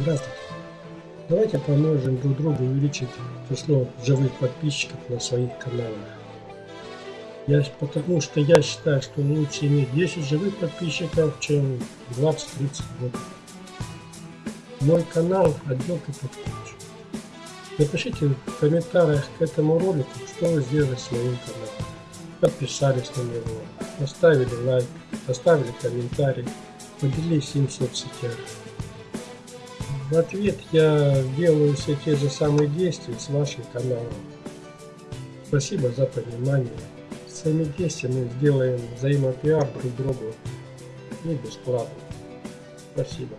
Здравствуйте. Давайте поможем друг другу увеличить число живых подписчиков на своих каналах. Я, потому что я считаю, что лучше иметь 10 живых подписчиков, чем 20-30 ботов. Мой канал отделка под ключ. Напишите в комментариях к этому ролику, что вы сделали с моим каналом. Подписались на него, поставили лайк, оставили комментарий, поделились им в соцсетях. В ответ я делаю все те же самые действия с вашим каналом. Спасибо за понимание. С этими действиями сделаем взаимопиар друг другу и бесплатно. Спасибо.